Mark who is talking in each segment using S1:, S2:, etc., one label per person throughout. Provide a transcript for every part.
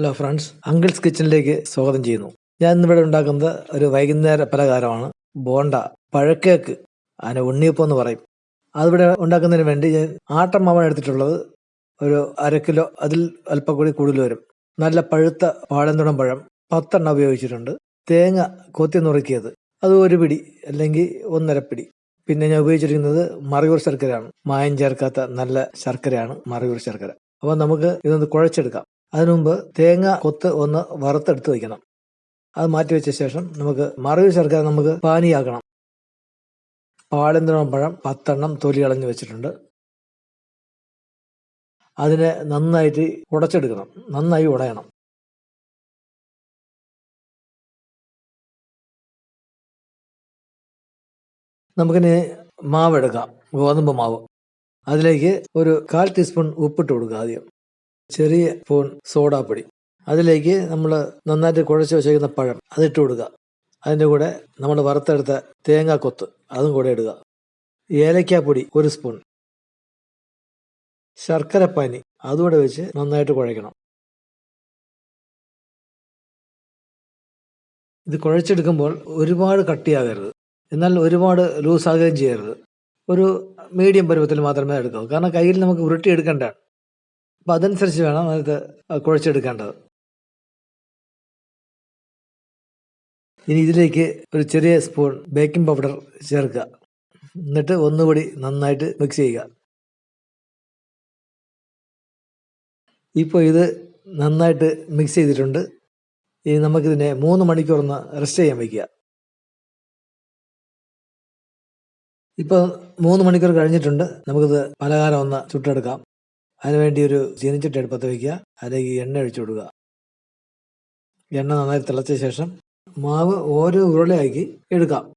S1: Hello friends uncles കിച്ചണിലേക്ക് സ്വാഗതം ചെയ്യുന്നു. ഞാൻ ഇന്നിവിടെ ഉണ്ടാക്കുന്നത് ഒരു വൈകുന്നേര പലഹാരമാണ്. ബോണ്ട പഴക്കേക്ക് അതിന് ഉണ്ണിയപ്പം എന്ന് പറയും. അതിവിടെ ഉണ്ടാക്കുന്നതിന് വേണ്ടി ഞാൻ ആട്ടമാവാണ് എടുത്തിട്ടുള്ളത്. ഒരു അര കിലോ അതിൽ അല്പം കൂടി കൂടുതൽ വരും. നല്ല പഴുത്ത പാളന്തുടം പഴം പത്തെണ്ണം ഉപയോഗിച്ചിട്ടുണ്ട്. തേങ്ങ കൊത്തി നുറുക്കിയത് അത് ഒരു പിടി അല്ലെങ്കിൽ ഒന്നര പിടി. പിന്നെ ഞാൻ ഉപയോഗിച്ചിരിക്കുന്നത് മറയൂർ ശർക്കരയാണ്. മായം ചേർക്കാത്ത നല്ല ശർക്കരയാണ് മറയൂർ ശർക്കര. അപ്പോൾ നമുക്ക് ഇതൊന്ന് കുഴച്ചെടുക്കാം. അതിനു മുമ്പ് തേങ്ങ കൊത്ത് ഒന്ന് വറുത്തെടുത്ത് വയ്ക്കണം. അത് മാറ്റി വെച്ച ശേഷം നമുക്ക് മറയൂർ ശർക്കര നമുക്ക് പാനിയാക്കണം. പാളന്തണം പഴം പത്തെണ്ണം തൊലി കളഞ്ഞ് വെച്ചിട്ടുണ്ട്. അതിനെ നന്നായിട്ട് ഉടച്ചെടുക്കണം. നന്നായി ഉടയണം. നമുക്കിനി മാവെടുക്കാം ഗോതമ്പ് മാവ്. അതിലേക്ക് ഒരു കാൽ ടീസ്പൂൺ ഉപ്പിട്ട് കൊടുക്കുക ആദ്യം. ചെറിയ സ്പൂൺ സോഡാപ്പൊടി അതിലേക്ക് നമ്മൾ നന്നായിട്ട് കുഴച്ച് വെച്ചേക്കുന്ന പഴം അതിട്ട് കൊടുക്കുക. അതിന്റെ കൂടെ നമ്മൾ വറുത്തെടുത്ത തേങ്ങാ കൊത്ത് അതും കൂടെ ഇടുക. ഏലക്കാപ്പൊടി ഒരു സ്പൂൺ ശർക്കരപ്പാനി അതുകൂടെ വെച്ച് നന്നായിട്ട് കുഴയ്ക്കണം. ഇത് കുഴച്ചെടുക്കുമ്പോൾ ഒരുപാട് കട്ടിയാകരുത്. എന്നാൽ ഒരുപാട് ലൂസാകുകയും ചെയ്യരുത്. ഒരു മീഡിയം പരുവത്തിൽ മാത്രമേ എടുക്കാവൂ. കാരണം കയ്യിൽ നമുക്ക് ഉരുട്ടിയെടുക്കേണ്ടതാണ് അപ്പം അതനുസരിച്ച് വേണം അത് കുഴച്ചെടുക്കേണ്ടത്. ഇനി ഇതിലേക്ക് ഒരു ചെറിയ സ്പൂൺ ബേക്കിംഗ് പൗഡർ ചേർക്കുക. എന്നിട്ട് ഒന്നുകൂടി നന്നായിട്ട് മിക്സ് ചെയ്യുക. ഇപ്പോൾ ഇത് നന്നായിട്ട് മിക്സ് ചെയ്തിട്ടുണ്ട്. ഇനി നമുക്കിതിനെ മൂന്ന് മണിക്കൂറൊന്ന് റെസ്റ്റ് ചെയ്യാൻ വയ്ക്കുക. ഇപ്പോൾ മൂന്ന് മണിക്കൂർ കഴിഞ്ഞിട്ടുണ്ട്. നമുക്കിത് പലഹാരം ഒന്ന് ചുട്ടെടുക്കാം. അതിനുവേണ്ടി ഒരു ചീനിച്ചട്ടി അടുപ്പത്ത് വയ്ക്കുക അതിലേക്ക് എണ്ണ ഒഴിച്ചു കൊടുക്കുക. എണ്ണ നന്നായി തിളച്ച ശേഷം മാവ് ഓരോ ഉരുളയാക്കി എടുക്കാം.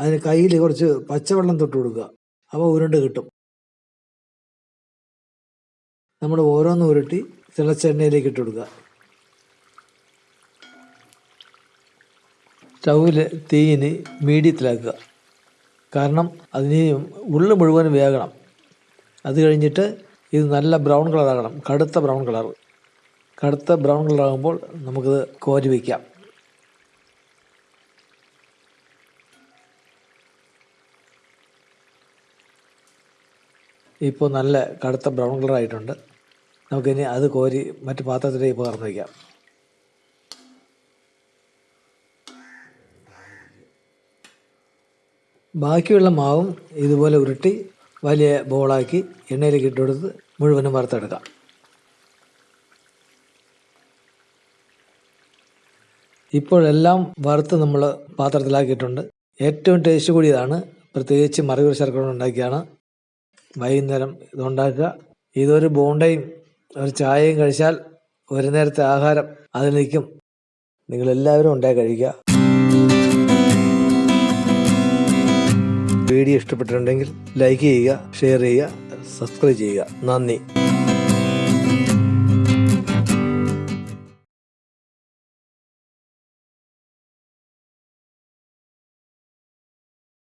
S1: അതിന് കയ്യിൽ കുറച്ച് പച്ചവെള്ളം തൊട്ട് കൊടുക്കുക. അപ്പോൾ ഉരുണ്ട് കിട്ടും. നമ്മൾ ഓരോന്ന് ഉരുട്ടി തിളച്ച എണ്ണയിലേക്ക് ഇട്ട് കൊടുക്കുക. സ്റ്റൗവിൽ തീയിന് മീഡിയത്തിലാക്കുക. കാരണം അതിന് ഉള്ളു മുഴുവൻ വേകണം. അത് കഴിഞ്ഞിട്ട് ഇത് നല്ല ബ്രൗൺ കളറാകണം. കടുത്ത ബ്രൗൺ കളർ. കടുത്ത ബ്രൗൺ കളറാകുമ്പോൾ നമുക്കിത് കോരി വയ്ക്കാം ഇപ്പോൾ നല്ല കടുത്ത ബ്രൗൺ കളറായിട്ടുണ്ട്. നമുക്കിനി അത് കോരി മറ്റ് പാത്രത്തിലേക്ക് പകർന്നു വയ്ക്കാം ബാക്കിയുള്ള മാവും ഇതുപോലെ ഉരുട്ടി വലിയ ബോളാക്കി എണ്ണയിലേക്ക് ഇട്ടുകൊടുത്ത് മുഴുവനും വറുത്തെടുക്കാം. ഇപ്പോഴെല്ലാം വറുത്ത് നമ്മൾ പാത്രത്തിലാക്കിയിട്ടുണ്ട്. ഏറ്റവും ടേസ്റ്റ് കൂടിയതാണ്. പ്രത്യേകിച്ച് മറയൂർ ശർക്കര ഉണ്ടാക്കിയാണ്. വൈകുന്നേരം ഇതുണ്ടാക്കുക ഇതൊരു ബോണ്ടയും ഒരു ചായയും കഴിച്ചാൽ ഒരു നേരത്തെ ആഹാരം അതിൽ നിൽക്കും നിങ്ങളെല്ലാവരും ഉണ്ടായി കഴിക്കുക. വീഡിയോ ഇഷ്ടപ്പെട്ടിട്ടുണ്ടെങ്കിൽ ലൈക്ക് ചെയ്യുക ഷെയർ ചെയ്യുക സബ്സ്ക്രൈബ് ചെയ്യുക. നന്ദി.